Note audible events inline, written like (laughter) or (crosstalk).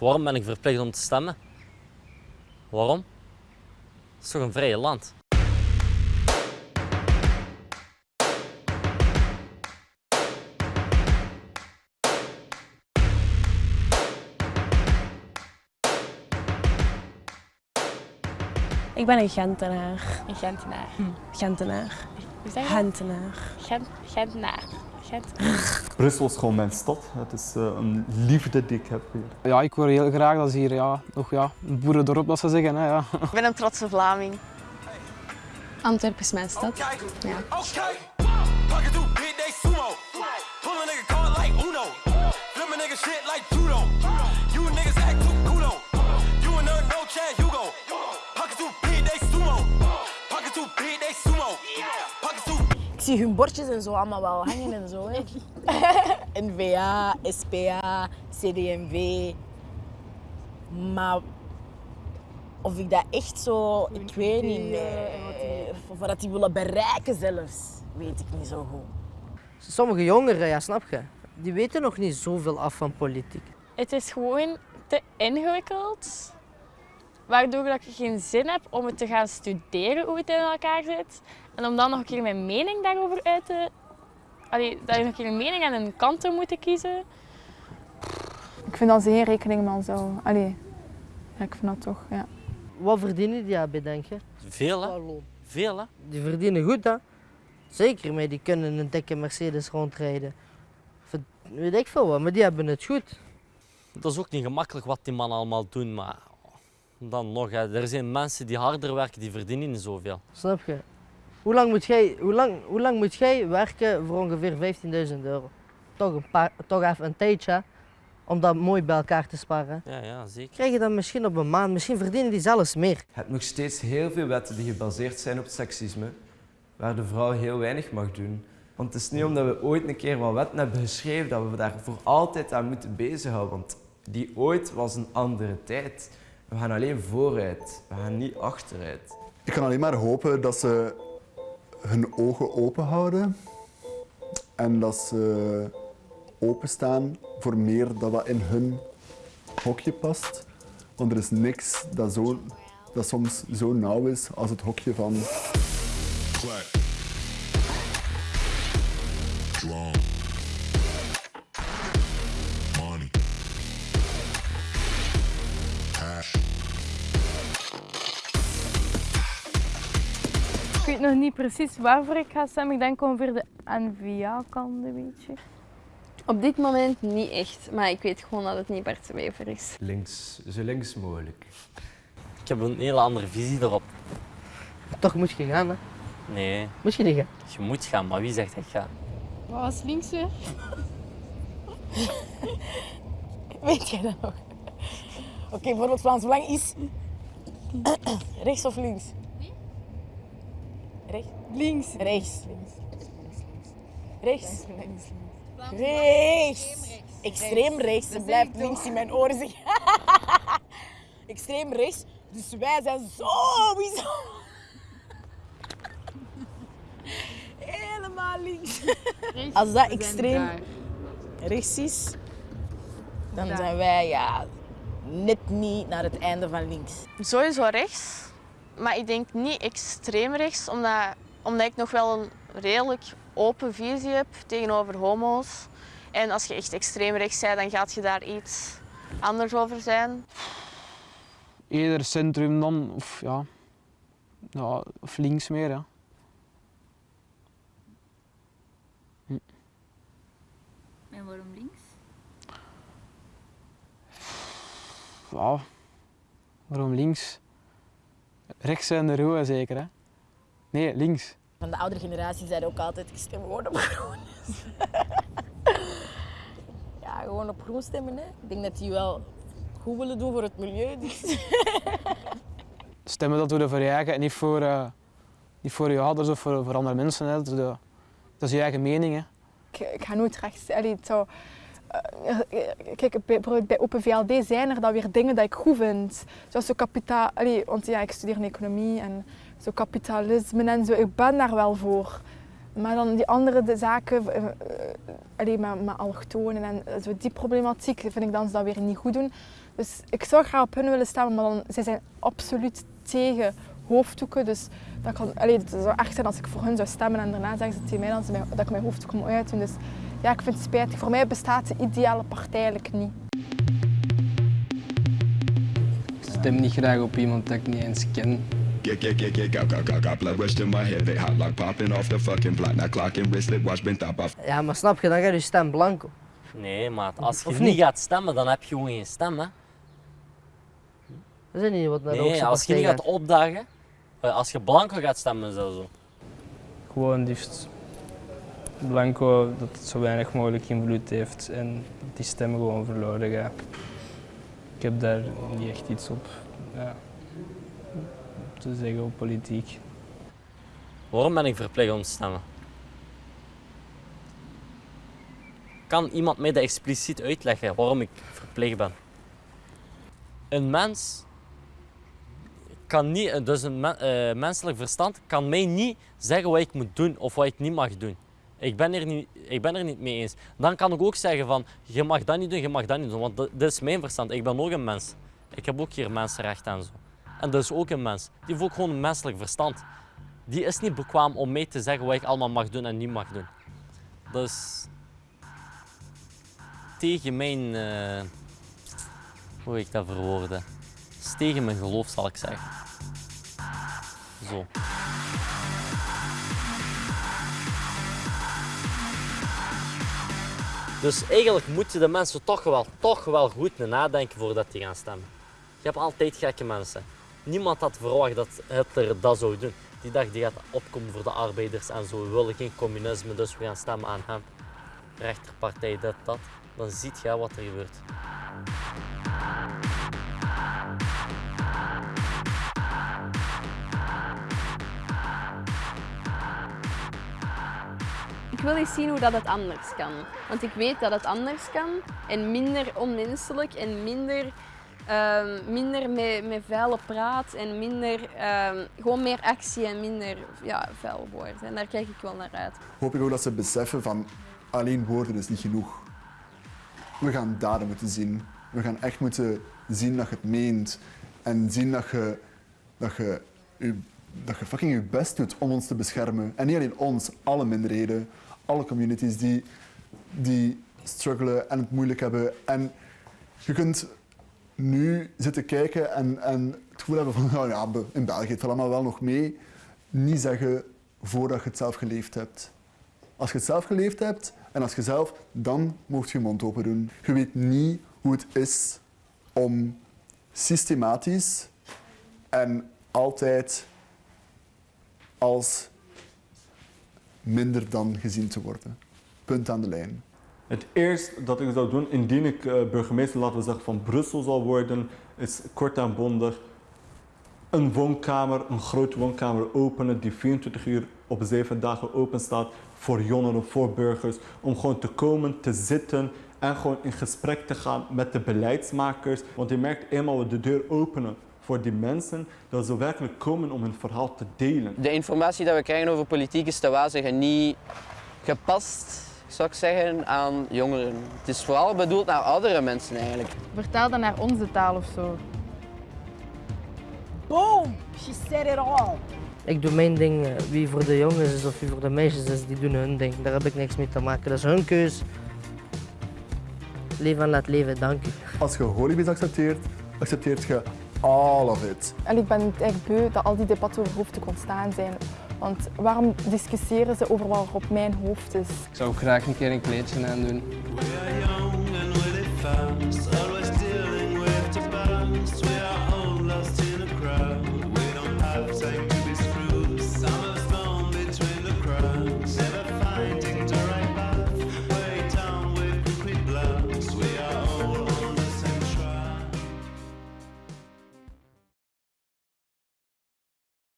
Waarom ben ik verplicht om te stemmen? Waarom? Het is toch een vrije land? Ik ben een Gentenaar. Een Gentenaar. Gentenaar. Hoe zeg je dat? Gentenaar. Gent, Gentenaar. Brussel is gewoon mijn stad. Het is eh, een liefde die ik heb hier. Ja, ik hoor heel graag dat ze hier ja, nog ja, een boerendorp, dat ze zeggen. Hè, ja. Ik ben een trotse Vlaming. Antwerpen is mijn stad. Ja. Okay. Zie hun bordjes en zo allemaal wel hangen en zo. Hè. (laughs) NVA, SPA, CDMV. Maar of ik dat echt zo, ik weet niet, nee. Of wat die willen bereiken zelfs, weet ik niet zo goed. Sommige jongeren, ja, snap je, die weten nog niet zoveel af van politiek. Het is gewoon te ingewikkeld. Waardoor dat ik geen zin heb om het te gaan studeren hoe het in elkaar zit. En om dan nog een keer mijn mening daarover uit te... Allee, dat je nog een keer een mening aan een kant te moeten kiezen. Ik vind dat ze geen rekening mee zo. Allee, ja, ik vind dat toch, ja. Wat verdienen die daarbij, denk je? Veel hè? Veel hè? Die verdienen goed, hè? Zeker, maar die kunnen een dikke Mercedes rondrijden. Weet ik veel wat, maar die hebben het goed. Dat is ook niet gemakkelijk wat die mannen allemaal doen, maar dan nog, hè. er zijn mensen die harder werken, die verdienen niet zoveel. Snap je? Hoe lang moet jij, hoe lang, hoe lang moet jij werken voor ongeveer 15.000 euro? Toch, een paar, toch even een tijdje, hè, om dat mooi bij elkaar te sparen. Ja, ja, zeker. Krijg je dat misschien op een maand, misschien verdienen die zelfs meer. Je hebt nog steeds heel veel wetten die gebaseerd zijn op seksisme, waar de vrouw heel weinig mag doen. Want het is niet omdat we ooit een keer wat wetten hebben geschreven dat we daar voor altijd aan moeten bezighouden. Want die ooit was een andere tijd. We gaan alleen vooruit, we gaan niet achteruit. Ik kan alleen maar hopen dat ze hun ogen open houden en dat ze openstaan voor meer dat wat in hun hokje past. Want er is niks dat, zo, dat soms zo nauw is als het hokje van weet nog niet precies waarvoor ik ga stemmen. Ik denk ongeveer de N-VA-kant een beetje. Op dit moment niet echt, maar ik weet gewoon dat het niet Bart Wever is. Links, zo links mogelijk. Ik heb een hele andere visie erop. Toch moet je gaan, hè? Nee, Moet je niet gaan. je moet gaan, maar wie zegt dat ik ga? Wat was links weer? (laughs) Weet jij dat nog? Oké, bijvoorbeeld Vlaams Belang is (coughs) rechts of links? Rechts? Links. Rechts. Rechts. Rechts. Extreem rechts. Ze blijft links in mijn oren zeggen. (laughs) Extreem rechts. Dus wij zijn sowieso (laughs) helemaal links. Als dat extreem rechts is, dan zijn wij ja, net niet naar het einde van links. Sowieso rechts. Maar ik denk niet extreem rechts, omdat, omdat ik nog wel een redelijk open visie heb tegenover homo's. En als je echt extreem rechts bent, dan gaat je daar iets anders over zijn. Eerder centrum dan, of ja, ja of links meer. Ja. En waarom links? ja. Waarom links? Rechts zijn de roe zeker, hè? Nee, links. Van de oudere generatie zeiden ook altijd, ik stem gewoon op groen. (laughs) ja, gewoon op groen stemmen. Hè. Ik denk dat die wel goed willen doen voor het milieu. Dus. (laughs) Stemmen dat je voor je eigen en niet voor, eh, niet voor je ouders of voor, voor andere mensen. Hè. Dat, is de- dat is je eigen mening. Hè. Ik, ik ga nooit rechts. Allee, het zou, kijk, bij, bijvoorbeeld bij Open VLD zijn er dan weer dingen dat ik goed vind. Zoals zo kapitaal... Want ja, ik studeer in economie en zo kapitalisme en zo. Ik ben daar wel voor. Maar dan die andere de zaken, eh, eh, allee, met, met allochtonen en zo die problematiek, vind ik dan ze dat weer niet goed doen. Dus ik zou graag op hun willen stemmen, maar dan, zij zijn absoluut tegen hoofddoeken. Dus dat, kan, allee, het zou echt zijn als ik voor hun zou stemmen en daarna zeggen ze tegen mij dat, ze dat ik mijn hoofddoek moet uitdoen. Dus ja, ik vind het spijtig. Voor mij bestaat de ideale partij eigenlijk niet. Ik stem niet graag op iemand dat ik niet eens ken. Get, get, get, get, got, got, got, got blood rushed in my head. They hot like popping off the fucking block. Now clocking wristlet watch been top off. Ja, maar snap je, dan gaat je stem blanco. Nee, maat. Als je Of niet niet? gaat stemmen, dan heb je gewoon geen stem, hè. Dat is niet wat naar de Nee, als je niet gaat opdagen, eh, als je blanco gaat stemmen, zo. Gewoon liefst blanco dat het zo weinig mogelijk invloed heeft en die stem gewoon verloren gaat. Ik heb daar niet echt iets op ja, te zeggen op politiek. Waarom ben ik verplicht om te stemmen? Kan iemand mij dat expliciet uitleggen waarom ik verplicht ben? Een mens kan niet, dus een eh, menselijk verstand kan mij niet zeggen wat ik moet doen of wat ik niet mag doen. Ik ben, er niet, ik ben er niet mee eens. Dan kan ik ook zeggen van, je mag dat niet doen, je mag dat niet doen. Want dat, is mijn verstand. Ik ben ook een mens. Ik heb ook hier mensenrechten en zo. En dat is ook een mens. Die heeft ook gewoon een menselijk verstand. Die is niet bekwaam om mij te zeggen wat ik allemaal mag doen en niet mag doen. Dat is tegen mijn... eh, hoe ik dat verwoorden? Dat is tegen mijn geloof, zal ik zeggen. Zo. Dus eigenlijk moeten de mensen toch wel, toch wel goed nadenken voordat die gaan stemmen. Je hebt altijd gekke mensen. Niemand had verwacht dat Hitler dat zou doen. Die dacht die gaat opkomen voor de arbeiders en zo. We willen geen communisme, dus we gaan stemmen aan hem. Rechterpartij, dit, dat. Dan ziet je wat er gebeurt. Wil eens zien hoe dat het anders kan. Want ik weet dat het anders kan en minder onmenselijk en minder, ehm, minder met, met vuile praat en minder, ehm, gewoon meer actie en minder ja, vuil woorden. En daar kijk ik wel naar uit. Hoop ik ook dat ze beseffen van alleen woorden is niet genoeg. We gaan daden moeten zien. We gaan echt moeten zien dat je het meent. En zien dat je, dat je, dat je fucking je best doet om ons te beschermen. En niet alleen ons, alle minderheden, alle communities die, die struggelen en het moeilijk hebben. En je kunt nu zitten kijken en, en het gevoel hebben van (laughs) nou ja, in België het allemaal wel nog mee. Niet zeggen voordat je het zelf geleefd hebt. Als je het zelf geleefd hebt en als je zelf, dan mocht je je mond open doen. Je weet niet hoe het is om systematisch en altijd als minder dan gezien te worden. Punt aan de lijn. Het eerste dat ik zou doen indien ik eh, burgemeester, laten we zeggen, van Brussel zal worden, is kort en bondig een woonkamer, een grote woonkamer openen die 24 uur op 7 dagen open staat voor jongeren, voor burgers, om gewoon te komen, te zitten en gewoon in gesprek te gaan met de beleidsmakers. Want je merkt eenmaal we de deur openen voor die mensen, dat ze werkelijk komen om hun verhaal te delen. De informatie die we krijgen over politiek is te wazigen niet gepast, zou ik zeggen, aan jongeren. Het is vooral bedoeld naar oudere mensen eigenlijk. Vertaal dat naar onze taal of zo. Boom! She said it all. Ik doe mijn ding, eh, wie voor de jongens is of wie voor de meisjes is, die doen hun ding. Daar heb ik niks mee te maken. Dat is hun keus. Leef en laat leven, dank u. Als je holibies accepteert, accepteert je all of it. En ik ben het eigenlijk beu dat al die debatten over hoofddoek ontstaan zijn. Want waarom discussiëren ze over wat er op mijn hoofd is? Ik zou ook graag een keer een kleedje aandoen. We're young